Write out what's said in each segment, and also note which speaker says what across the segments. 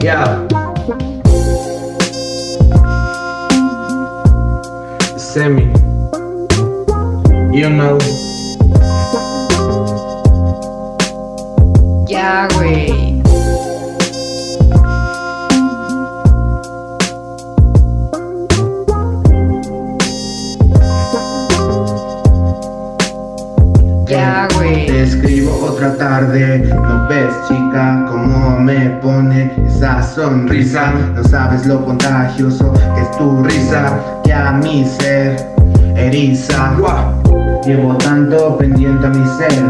Speaker 1: Thanks. Yeah. Sammy, you know.
Speaker 2: Gary,
Speaker 3: Yeah. Escribo otra tarde, no ves chica cómo me pone esa sonrisa No sabes lo contagioso que es tu risa que a mi ser eriza Llevo tanto pendiente a mi ser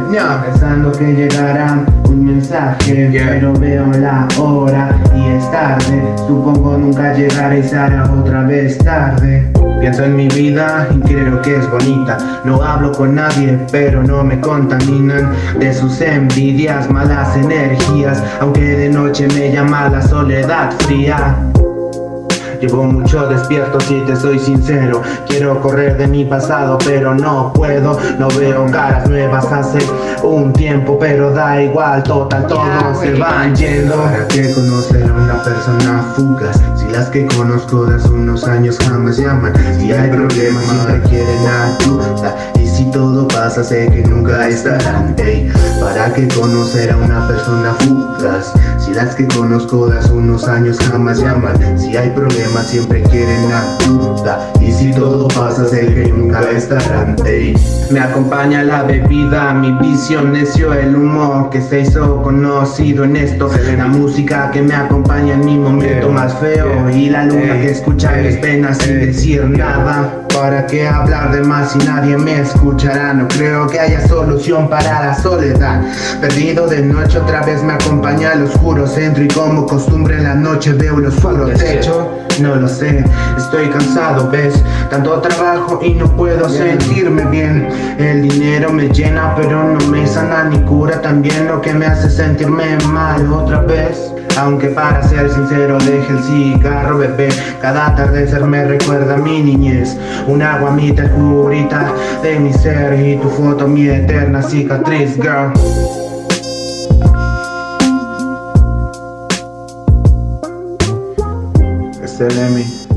Speaker 3: Pensando que llegará un mensaje Pero veo la hora y es tarde. Supongo nunca llegará y será otra vez tarde. Pienso en mi vida y creo que es bonita. No hablo con nadie pero no me contaminan De sus envidias, malas energías Aunque de noche me llama la soledad fría Llevo mucho despierto si te soy sincero. Quiero correr de mi pasado pero no puedo. No veo caras nuevas hace un tiempo pero da igual Total todos se van yendo. ¿Para qué conocer a una persona fugaz? Si las que conozco de hace unos años jamás llaman Si hay problemas siempre quieren ayuda. Y si todo pasa sé que nunca estarán. Ey, ¿Para qué conocer a una persona fugaz? Las que conozco de hace unos años jamás llaman. Si hay problemas siempre quieren ayuda. Y si todo pasa sé que nunca estarán. Ey. Me acompaña la bebida, mi visión necio El humo que se hizo conocido en esto. La música que me acompaña en mi momento más feo. Y la luna que escucha mis penas sin decir nada ¿Para qué hablar de más si nadie me escuchará? No creo que haya solución para la soledad. Perdido de noche otra vez me acompaña el oscuro centro Y como costumbre en la noche veo el oscuro techo no lo sé, estoy cansado, ves Tanto trabajo y no puedo sentirme bien. El dinero me llena pero no me sana ni cura. También lo que me hace sentirme mal otra vez. Aunque para ser sincero deje el cigarro bebé. Cada atardecer me recuerda a mi niñez. Una guamita curita de mi ser Y tu foto mi eterna cicatriz girl Selemi.